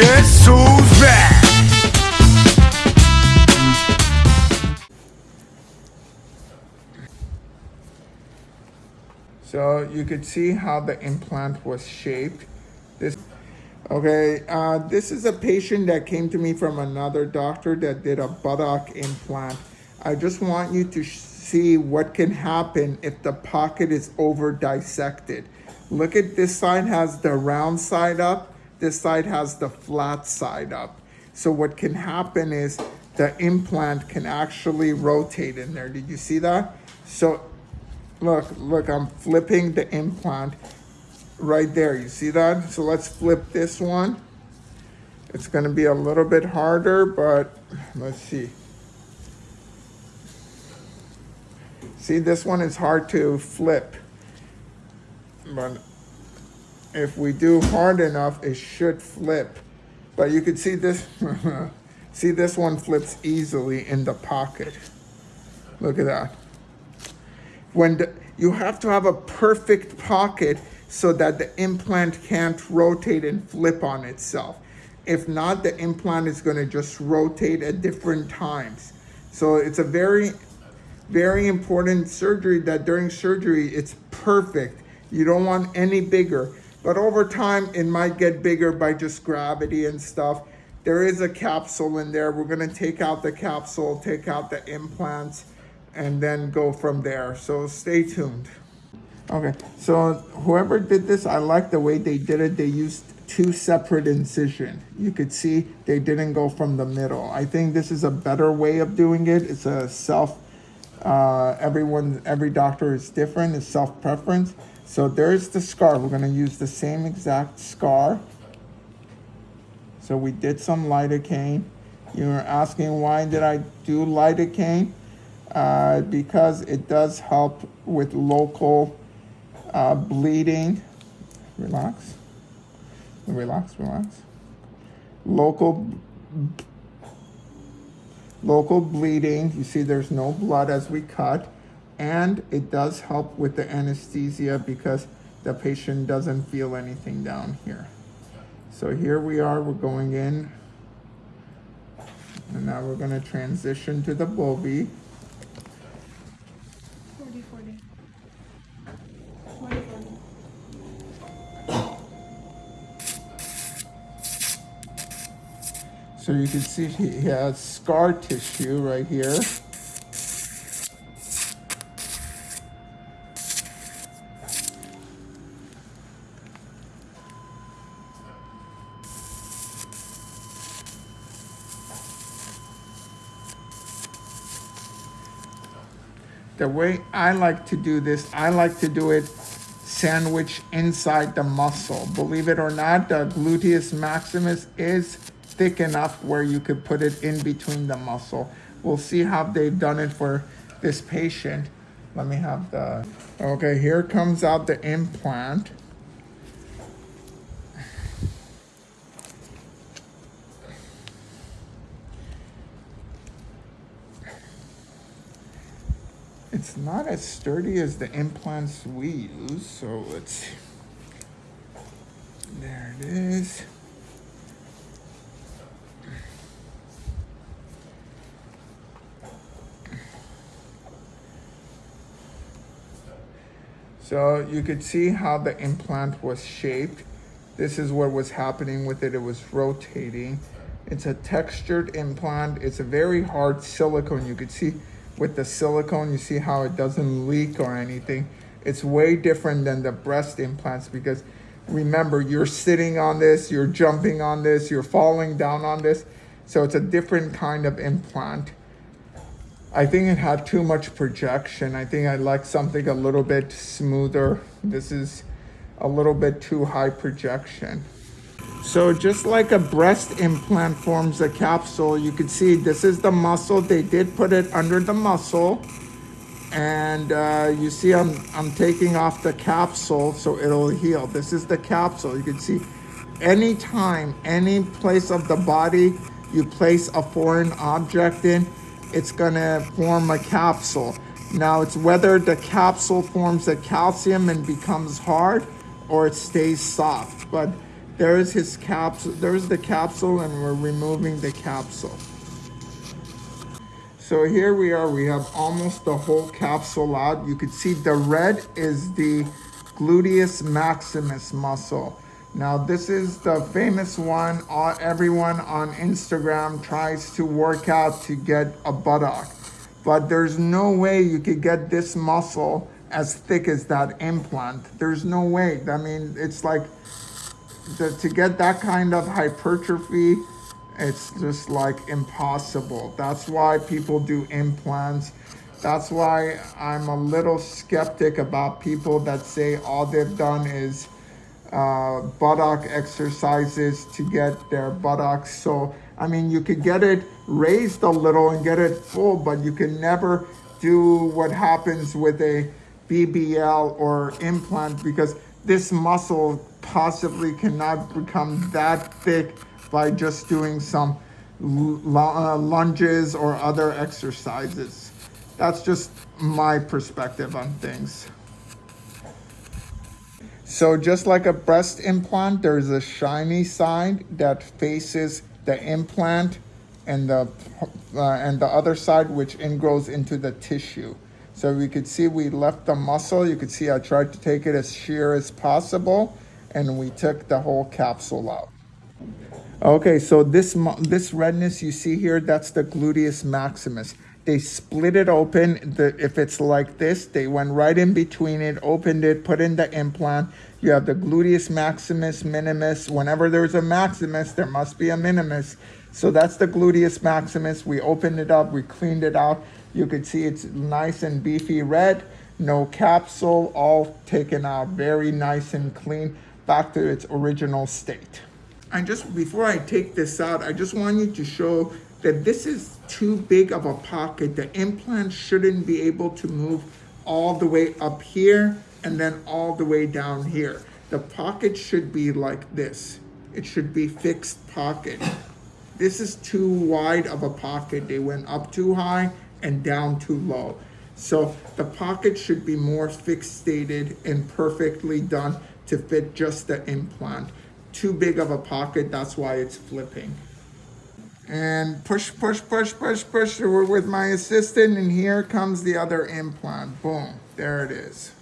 Who's back? So you could see how the implant was shaped. This, okay, uh, this is a patient that came to me from another doctor that did a buttock implant. I just want you to see what can happen if the pocket is over dissected. Look at this side has the round side up. This side has the flat side up. So what can happen is the implant can actually rotate in there. Did you see that? So look, look, I'm flipping the implant right there. You see that? So let's flip this one. It's gonna be a little bit harder, but let's see. See, this one is hard to flip. But if we do hard enough, it should flip. But you can see this, see this one flips easily in the pocket. Look at that. When the, you have to have a perfect pocket so that the implant can't rotate and flip on itself. If not, the implant is gonna just rotate at different times. So it's a very, very important surgery that during surgery, it's perfect. You don't want any bigger. But over time, it might get bigger by just gravity and stuff. There is a capsule in there. We're gonna take out the capsule, take out the implants, and then go from there. So stay tuned. Okay, so whoever did this, I like the way they did it. They used two separate incision. You could see they didn't go from the middle. I think this is a better way of doing it. It's a self, uh, everyone, every doctor is different. It's self-preference. So there's the scar. We're gonna use the same exact scar. So we did some lidocaine. You were asking why did I do lidocaine? Uh, because it does help with local uh, bleeding. Relax. Relax, relax. Local local bleeding. You see there's no blood as we cut. And it does help with the anesthesia because the patient doesn't feel anything down here. So here we are, we're going in. And now we're gonna transition to the Bovie. 40, 40. 40, 40. So you can see he has scar tissue right here. The way I like to do this, I like to do it sandwich inside the muscle. Believe it or not, the gluteus maximus is thick enough where you could put it in between the muscle. We'll see how they've done it for this patient. Let me have the, okay, here comes out the implant. It's not as sturdy as the implants we use, so let's, there it is. So you could see how the implant was shaped. This is what was happening with it. It was rotating. It's a textured implant. It's a very hard silicone. You could see with the silicone, you see how it doesn't leak or anything. It's way different than the breast implants because remember, you're sitting on this, you're jumping on this, you're falling down on this. So it's a different kind of implant. I think it had too much projection. I think I like something a little bit smoother. This is a little bit too high projection. So just like a breast implant forms a capsule, you can see this is the muscle. They did put it under the muscle. And uh, you see I'm, I'm taking off the capsule so it'll heal. This is the capsule. You can see anytime, any place of the body you place a foreign object in, it's gonna form a capsule. Now it's whether the capsule forms a calcium and becomes hard or it stays soft. But There is his capsule, there's the capsule and we're removing the capsule. So here we are, we have almost the whole capsule out. You can see the red is the gluteus maximus muscle. Now this is the famous one, all, everyone on Instagram tries to work out to get a buttock. But there's no way you could get this muscle as thick as that implant. There's no way. I mean, it's like the, to get that kind of hypertrophy, it's just like impossible. That's why people do implants. That's why I'm a little skeptic about people that say all they've done is uh, buttock exercises to get their buttocks. So, I mean, you could get it raised a little and get it full, but you can never do what happens with a BBL or implant because this muscle possibly cannot become that thick by just doing some uh, lunges or other exercises. That's just my perspective on things. So just like a breast implant, there's a shiny side that faces the implant and the uh, and the other side which ingrows into the tissue. So we could see we left the muscle. You could see I tried to take it as sheer as possible and we took the whole capsule out. Okay, so this this redness you see here, that's the gluteus maximus. They split it open. The, if it's like this, they went right in between it, opened it, put in the implant. You have the gluteus maximus, minimus. Whenever there's a maximus, there must be a minimus. So that's the gluteus maximus. We opened it up, we cleaned it out. You could see it's nice and beefy red, no capsule, all taken out, very nice and clean, back to its original state. And just before I take this out, I just want you to show that this is too big of a pocket. The implant shouldn't be able to move all the way up here and then all the way down here. The pocket should be like this. It should be fixed pocket. This is too wide of a pocket. They went up too high and down too low. So the pocket should be more fixated and perfectly done to fit just the implant. Too big of a pocket, that's why it's flipping. And push, push, push, push, push with my assistant, and here comes the other implant. Boom, there it is.